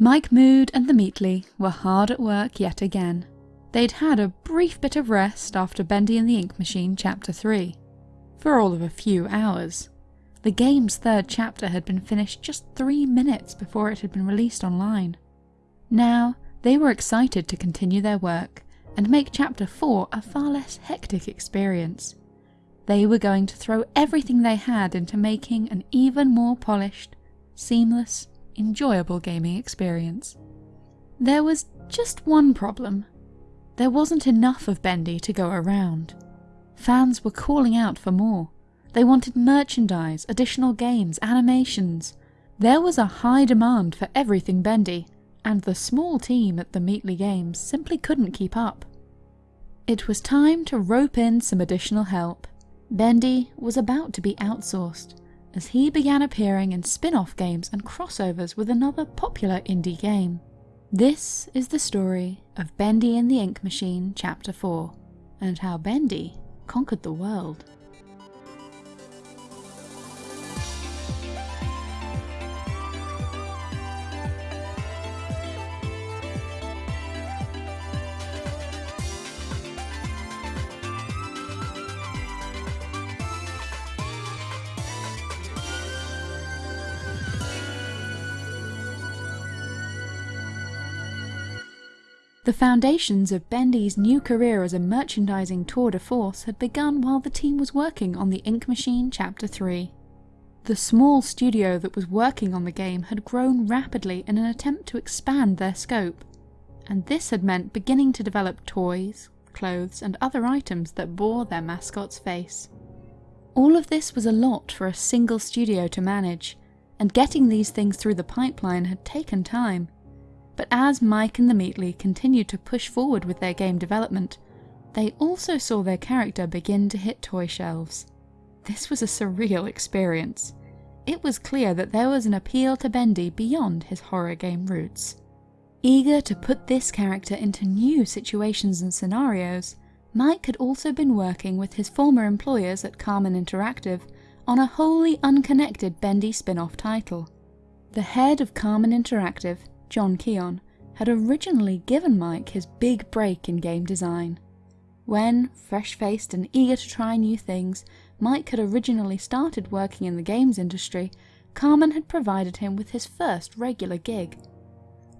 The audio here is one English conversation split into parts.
Mike Mood and the Meatly were hard at work yet again. They'd had a brief bit of rest after Bendy and the Ink Machine Chapter 3. For all of a few hours. The game's third chapter had been finished just three minutes before it had been released online. Now, they were excited to continue their work and make Chapter 4 a far less hectic experience. They were going to throw everything they had into making an even more polished, seamless, enjoyable gaming experience. There was just one problem. There wasn't enough of Bendy to go around. Fans were calling out for more. They wanted merchandise, additional games, animations. There was a high demand for everything Bendy, and the small team at the Meatly Games simply couldn't keep up. It was time to rope in some additional help. Bendy was about to be outsourced, as he began appearing in spin-off games and crossovers with another popular indie game. This is the story of Bendy and the Ink Machine Chapter 4, and how Bendy conquered the world. The foundations of Bendy's new career as a merchandising tour de force had begun while the team was working on the Ink Machine Chapter 3. The small studio that was working on the game had grown rapidly in an attempt to expand their scope, and this had meant beginning to develop toys, clothes, and other items that bore their mascot's face. All of this was a lot for a single studio to manage, and getting these things through the pipeline had taken time. But as Mike and the Meatly continued to push forward with their game development, they also saw their character begin to hit toy shelves. This was a surreal experience. It was clear that there was an appeal to Bendy beyond his horror game roots. Eager to put this character into new situations and scenarios, Mike had also been working with his former employers at Karman Interactive on a wholly unconnected Bendy spin-off title. The head of Karman Interactive John Keon, had originally given Mike his big break in game design. When, fresh-faced and eager to try new things, Mike had originally started working in the games industry, Karman had provided him with his first regular gig.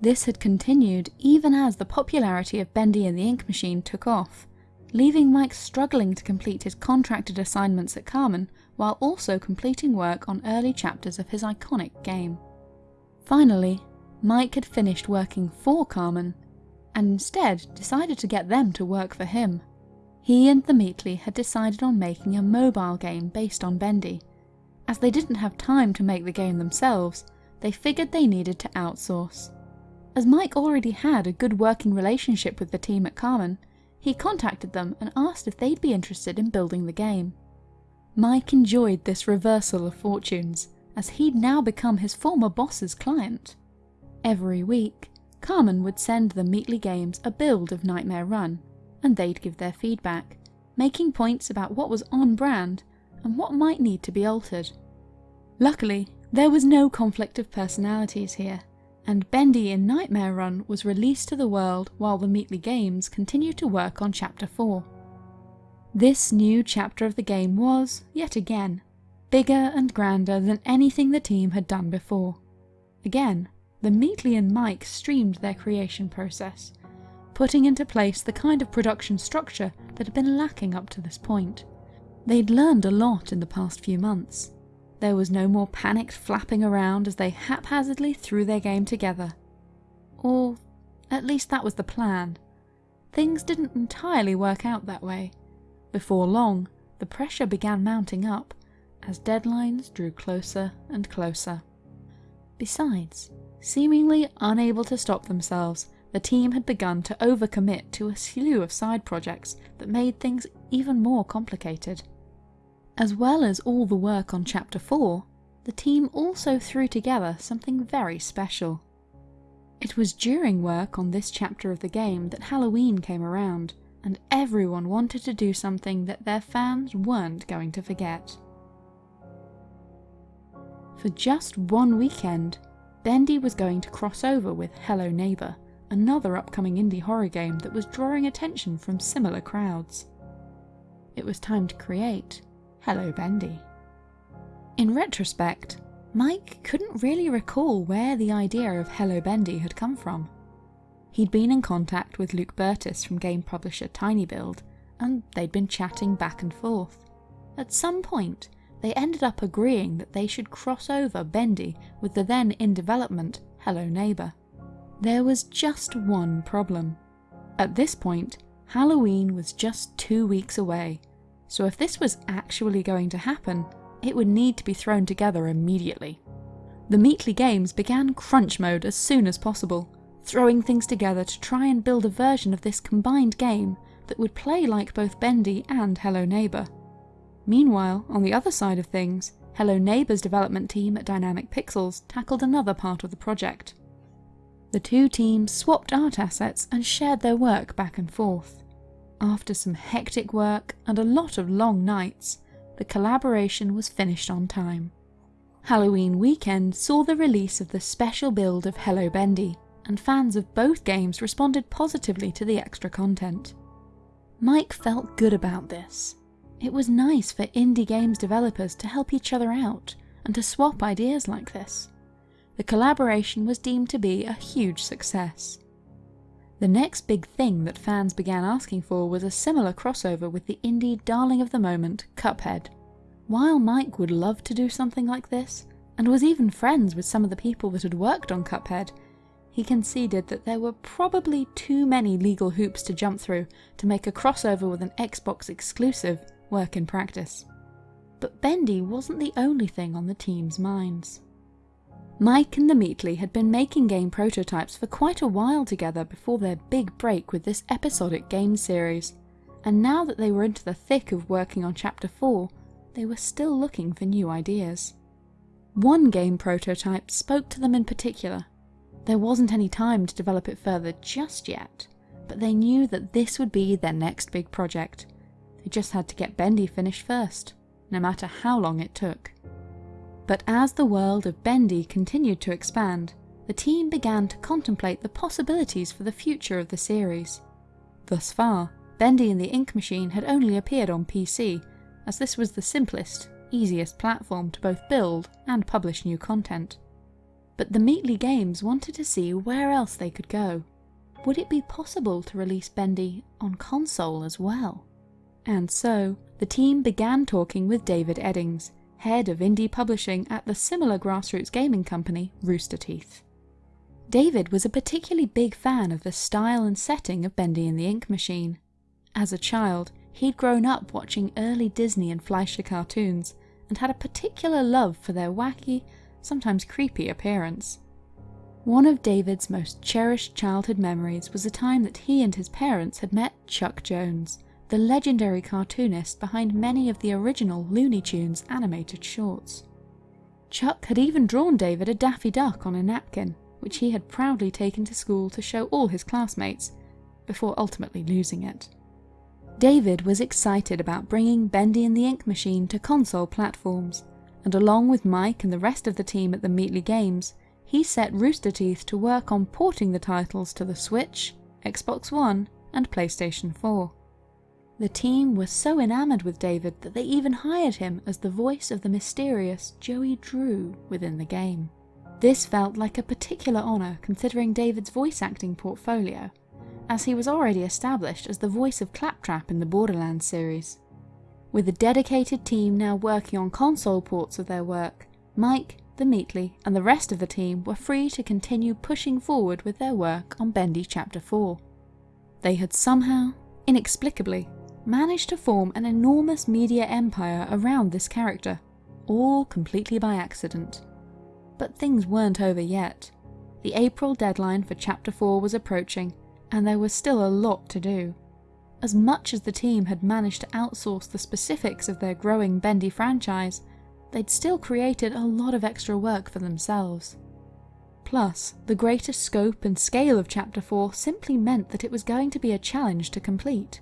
This had continued even as the popularity of Bendy and the Ink Machine took off, leaving Mike struggling to complete his contracted assignments at Karman while also completing work on early chapters of his iconic game. Finally, Mike had finished working for Karman, and instead decided to get them to work for him. He and the Meatly had decided on making a mobile game based on Bendy. As they didn't have time to make the game themselves, they figured they needed to outsource. As Mike already had a good working relationship with the team at Karman, he contacted them and asked if they'd be interested in building the game. Mike enjoyed this reversal of fortunes, as he'd now become his former boss's client. Every week, Karman would send the Meatly Games a build of Nightmare Run, and they'd give their feedback, making points about what was on brand and what might need to be altered. Luckily, there was no conflict of personalities here, and Bendy in Nightmare Run was released to the world while the Meatly Games continued to work on Chapter 4. This new chapter of the game was, yet again, bigger and grander than anything the team had done before. Again, the Meatly and Mike streamed their creation process, putting into place the kind of production structure that had been lacking up to this point. They'd learned a lot in the past few months. There was no more panicked flapping around as they haphazardly threw their game together. Or, at least that was the plan. Things didn't entirely work out that way. Before long, the pressure began mounting up as deadlines drew closer and closer. Besides, Seemingly unable to stop themselves, the team had begun to overcommit to a slew of side projects that made things even more complicated. As well as all the work on Chapter 4, the team also threw together something very special. It was during work on this chapter of the game that Halloween came around, and everyone wanted to do something that their fans weren't going to forget. For just one weekend, Bendy was going to cross over with Hello Neighbor, another upcoming indie horror game that was drawing attention from similar crowds. It was time to create Hello Bendy. In retrospect, Mike couldn't really recall where the idea of Hello Bendy had come from. He'd been in contact with Luke Burtis from game publisher tinyBuild, and they'd been chatting back and forth. At some point, they ended up agreeing that they should cross over Bendy with the then in development Hello Neighbor. There was just one problem. At this point, Halloween was just two weeks away, so if this was actually going to happen, it would need to be thrown together immediately. The Meatly Games began crunch mode as soon as possible, throwing things together to try and build a version of this combined game that would play like both Bendy and Hello Neighbor. Meanwhile, on the other side of things, Hello Neighbor's development team at Dynamic Pixels tackled another part of the project. The two teams swapped art assets and shared their work back and forth. After some hectic work and a lot of long nights, the collaboration was finished on time. Halloween weekend saw the release of the special build of Hello Bendy, and fans of both games responded positively to the extra content. Mike felt good about this. It was nice for indie games developers to help each other out and to swap ideas like this. The collaboration was deemed to be a huge success. The next big thing that fans began asking for was a similar crossover with the indie darling of the moment, Cuphead. While Mike would love to do something like this, and was even friends with some of the people that had worked on Cuphead, he conceded that there were probably too many legal hoops to jump through to make a crossover with an Xbox exclusive work in practice. But Bendy wasn't the only thing on the team's minds. Mike and the Meatly had been making game prototypes for quite a while together before their big break with this episodic game series, and now that they were into the thick of working on Chapter 4, they were still looking for new ideas. One game prototype spoke to them in particular, there wasn't any time to develop it further just yet, but they knew that this would be their next big project. They just had to get Bendy finished first, no matter how long it took. But as the world of Bendy continued to expand, the team began to contemplate the possibilities for the future of the series. Thus far, Bendy and the Ink Machine had only appeared on PC, as this was the simplest, easiest platform to both build and publish new content. But the Meatly Games wanted to see where else they could go. Would it be possible to release Bendy on console as well? And so, the team began talking with David Eddings, head of indie publishing at the similar grassroots gaming company Rooster Teeth. David was a particularly big fan of the style and setting of Bendy and the Ink Machine. As a child, he'd grown up watching early Disney and Fleischer cartoons and had a particular love for their wacky, sometimes creepy appearance. One of David's most cherished childhood memories was a time that he and his parents had met Chuck Jones, the legendary cartoonist behind many of the original Looney Tunes animated shorts. Chuck had even drawn David a Daffy Duck on a napkin, which he had proudly taken to school to show all his classmates, before ultimately losing it. David was excited about bringing Bendy and the Ink Machine to console platforms, and along with Mike and the rest of the team at the Meatly Games, he set Rooster Teeth to work on porting the titles to the Switch, Xbox One, and PlayStation 4. The team was so enamoured with David that they even hired him as the voice of the mysterious Joey Drew within the game. This felt like a particular honour considering David's voice acting portfolio, as he was already established as the voice of Claptrap in the Borderlands series. With a dedicated team now working on console ports of their work, Mike, the Meatly, and the rest of the team were free to continue pushing forward with their work on Bendy Chapter 4. They had somehow, inexplicably, managed to form an enormous media empire around this character, all completely by accident. But things weren't over yet. The April deadline for Chapter 4 was approaching, and there was still a lot to do. As much as the team had managed to outsource the specifics of their growing Bendy franchise, they'd still created a lot of extra work for themselves. Plus, the greater scope and scale of Chapter 4 simply meant that it was going to be a challenge to complete.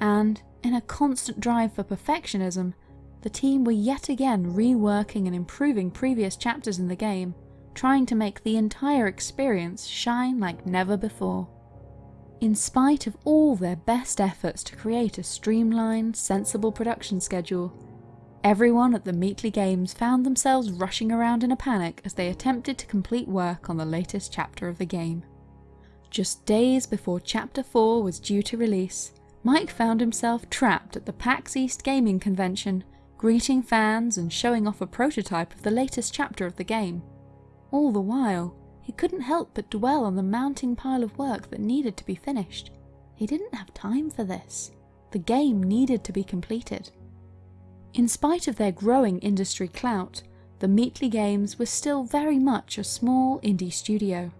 And, in a constant drive for perfectionism, the team were yet again reworking and improving previous chapters in the game, trying to make the entire experience shine like never before. In spite of all their best efforts to create a streamlined, sensible production schedule, everyone at the Meatly Games found themselves rushing around in a panic as they attempted to complete work on the latest chapter of the game. Just days before Chapter 4 was due to release, Mike found himself trapped at the PAX East Gaming Convention, greeting fans and showing off a prototype of the latest chapter of the game. All the while, he couldn't help but dwell on the mounting pile of work that needed to be finished. He didn't have time for this. The game needed to be completed. In spite of their growing industry clout, the Meatly Games was still very much a small indie studio.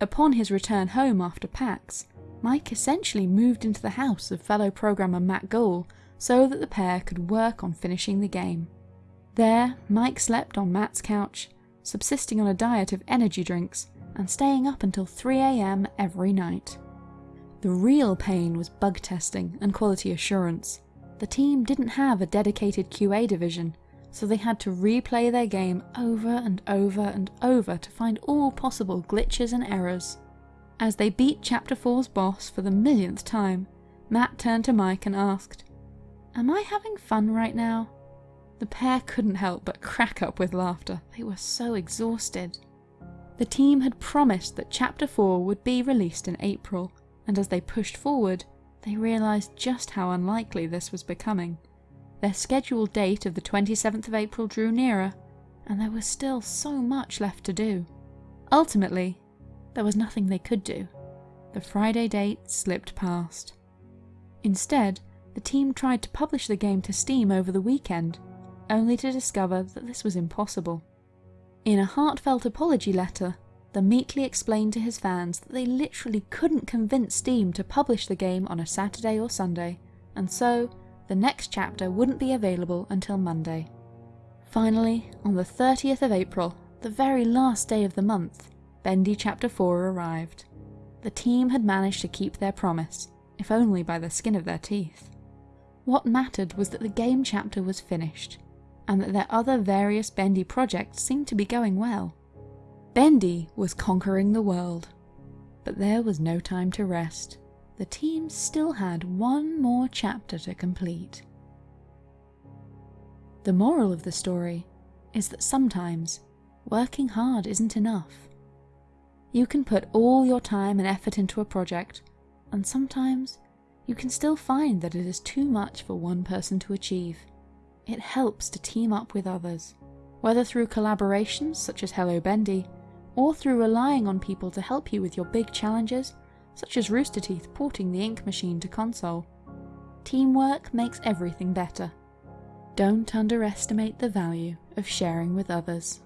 Upon his return home after PAX, Mike essentially moved into the house of fellow programmer Matt Gould so that the pair could work on finishing the game. There, Mike slept on Matt's couch, subsisting on a diet of energy drinks and staying up until 3am every night. The real pain was bug testing and quality assurance. The team didn't have a dedicated QA division, so they had to replay their game over and over and over to find all possible glitches and errors. As they beat Chapter 4's boss for the millionth time, Matt turned to Mike and asked, Am I having fun right now? The pair couldn't help but crack up with laughter, they were so exhausted. The team had promised that Chapter 4 would be released in April, and as they pushed forward, they realised just how unlikely this was becoming. Their scheduled date of the 27th of April drew nearer, and there was still so much left to do. Ultimately, there was nothing they could do. The Friday date slipped past. Instead, the team tried to publish the game to Steam over the weekend, only to discover that this was impossible. In a heartfelt apology letter, the Meatly explained to his fans that they literally couldn't convince Steam to publish the game on a Saturday or Sunday, and so the next chapter wouldn't be available until Monday. Finally, on the 30th of April, the very last day of the month, Bendy Chapter 4 arrived. The team had managed to keep their promise, if only by the skin of their teeth. What mattered was that the game chapter was finished, and that their other various Bendy projects seemed to be going well. Bendy was conquering the world. But there was no time to rest the team still had one more chapter to complete. The moral of the story is that sometimes working hard isn't enough. You can put all your time and effort into a project, and sometimes you can still find that it is too much for one person to achieve. It helps to team up with others, whether through collaborations such as Hello Bendy, or through relying on people to help you with your big challenges such as Rooster Teeth porting the ink machine to console. Teamwork makes everything better. Don't underestimate the value of sharing with others.